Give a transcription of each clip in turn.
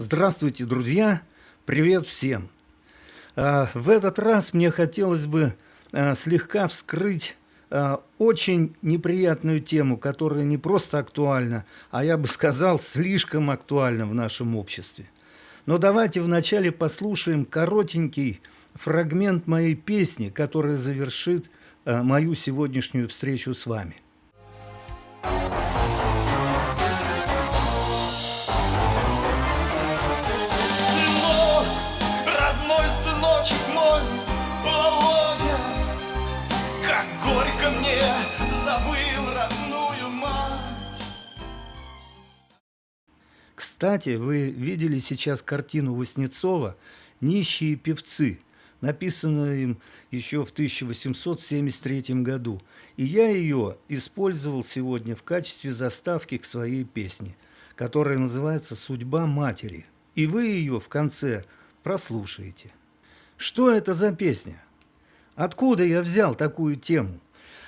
Здравствуйте, друзья! Привет всем! А, в этот раз мне хотелось бы а, слегка вскрыть а, очень неприятную тему, которая не просто актуальна, а я бы сказал, слишком актуальна в нашем обществе. Но давайте вначале послушаем коротенький фрагмент моей песни, которая завершит мою сегодняшнюю встречу с вами. Кстати, вы видели сейчас картину Васнецова «Нищие певцы», написанную им еще в 1873 году. И я ее использовал сегодня в качестве заставки к своей песне, которая называется «Судьба матери». И вы ее в конце прослушаете. Что это за песня? Откуда я взял такую тему?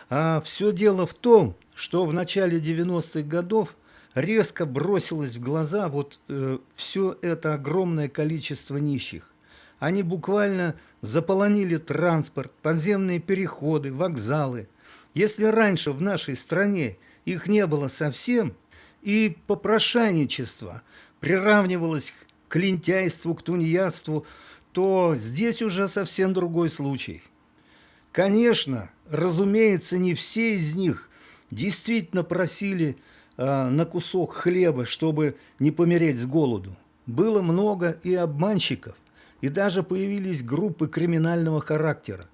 А все дело в том, что в начале 90-х годов резко бросилось в глаза вот э, все это огромное количество нищих. Они буквально заполонили транспорт, подземные переходы, вокзалы. Если раньше в нашей стране их не было совсем, и попрошайничество приравнивалось к лентяйству, к тунеядству, то здесь уже совсем другой случай. Конечно, разумеется, не все из них действительно просили а, на кусок хлеба, чтобы не помереть с голоду. Было много и обманщиков, и даже появились группы криминального характера.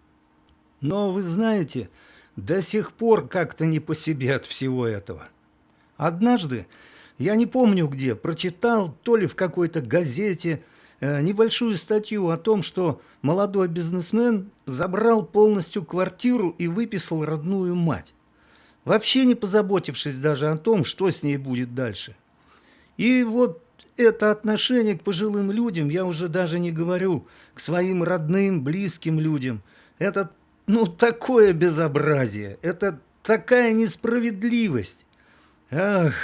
Но вы знаете, до сих пор как-то не по себе от всего этого. Однажды, я не помню где, прочитал то ли в какой-то газете э, небольшую статью о том, что молодой бизнесмен забрал полностью квартиру и выписал родную мать вообще не позаботившись даже о том, что с ней будет дальше. И вот это отношение к пожилым людям, я уже даже не говорю, к своим родным, близким людям, это ну такое безобразие, это такая несправедливость. Ах,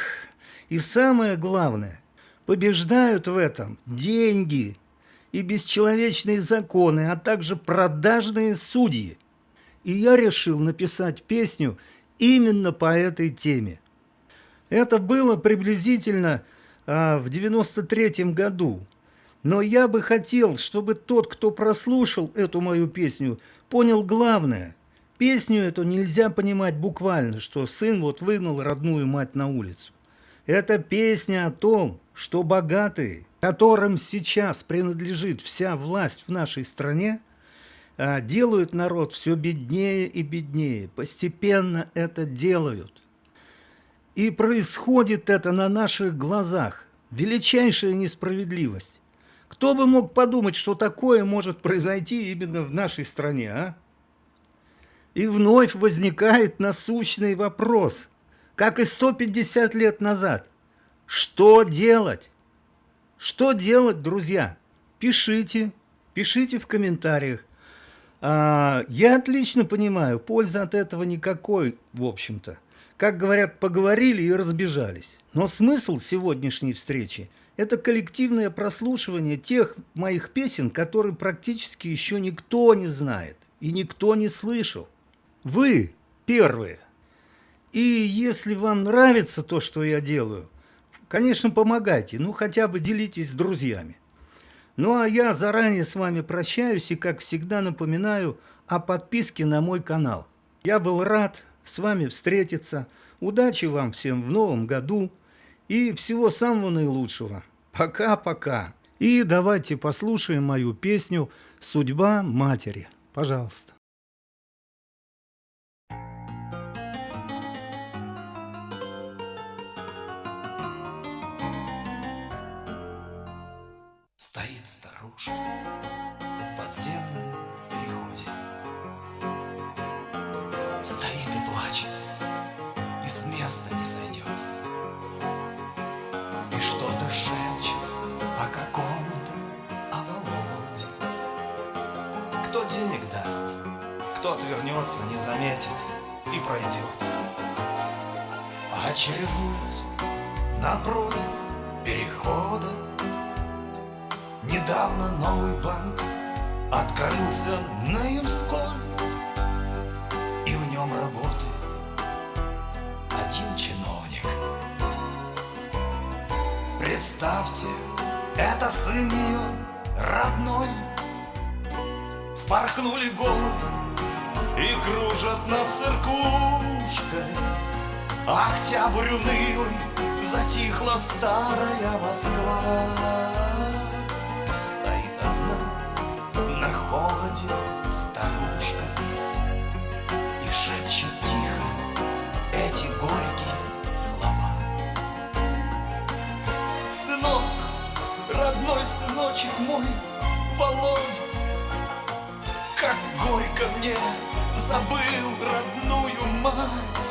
и самое главное, побеждают в этом деньги и бесчеловечные законы, а также продажные судьи. И я решил написать песню именно по этой теме. Это было приблизительно а, в 93 году. Но я бы хотел, чтобы тот, кто прослушал эту мою песню, понял главное. Песню эту нельзя понимать буквально, что сын вот выгнал родную мать на улицу. Это песня о том, что богатые, которым сейчас принадлежит вся власть в нашей стране, делают народ все беднее и беднее, постепенно это делают. И происходит это на наших глазах. Величайшая несправедливость. Кто бы мог подумать, что такое может произойти именно в нашей стране, а? И вновь возникает насущный вопрос, как и 150 лет назад. Что делать? Что делать, друзья? Пишите, пишите в комментариях. А, я отлично понимаю, пользы от этого никакой, в общем-то. Как говорят, поговорили и разбежались. Но смысл сегодняшней встречи – это коллективное прослушивание тех моих песен, которые практически еще никто не знает и никто не слышал. Вы первые. И если вам нравится то, что я делаю, конечно, помогайте, ну хотя бы делитесь с друзьями. Ну а я заранее с вами прощаюсь и, как всегда, напоминаю о подписке на мой канал. Я был рад с вами встретиться. Удачи вам всем в новом году и всего самого наилучшего. Пока-пока. И давайте послушаем мою песню «Судьба матери». Пожалуйста. Денег даст, кто отвернется, не заметит и пройдет. А через улицу напротив перехода Недавно новый банк открылся на Ямской И в нем работает один чиновник. Представьте, это сын ее родной Спорхнули голуби и кружат над церквушкой. Октябрь унылый, затихла старая Москва. Стоит одна на холоде старушка И шепчет тихо эти горькие слова. Сынок, родной сыночек мой, Володя горько мне. Забыл родную мать.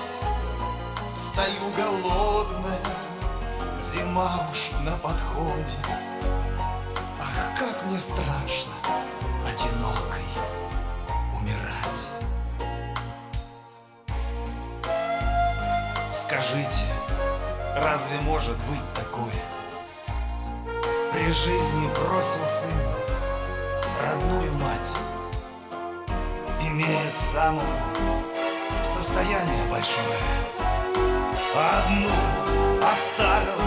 Стою голодная, зима уж на подходе. Ах, как мне страшно одинокой умирать. Скажите, разве может быть такое? При жизни бросил сын родную мать Имеет самое состояние большое. Одну оставил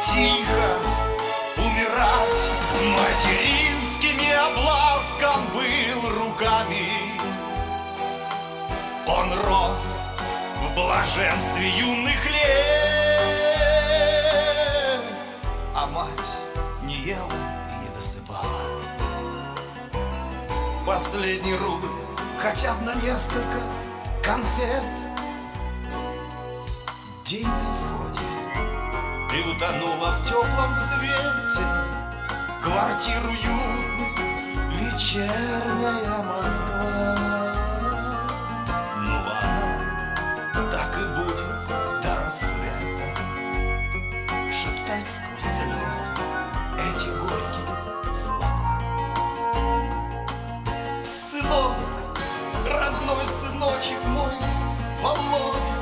тихо умирать. Материнскими обласком был руками. Он рос в блаженстве юных лет. А мать не ела Последний рубль. Хотя бы на несколько конфет. День на исходе. И утонула в теплом свете Квартиру уютную Вечерняя родной сыночек мой, Володя,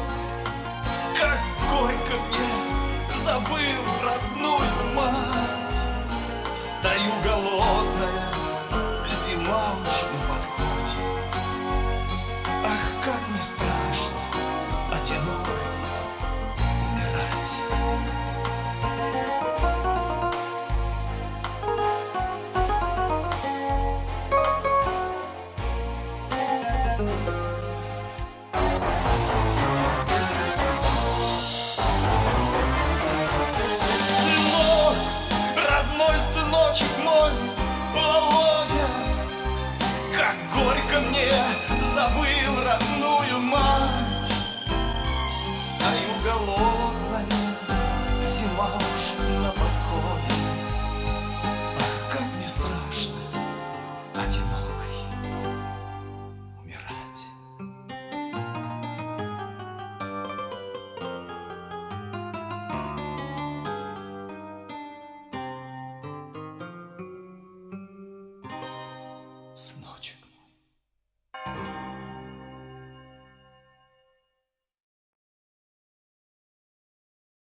как горько мне, забыл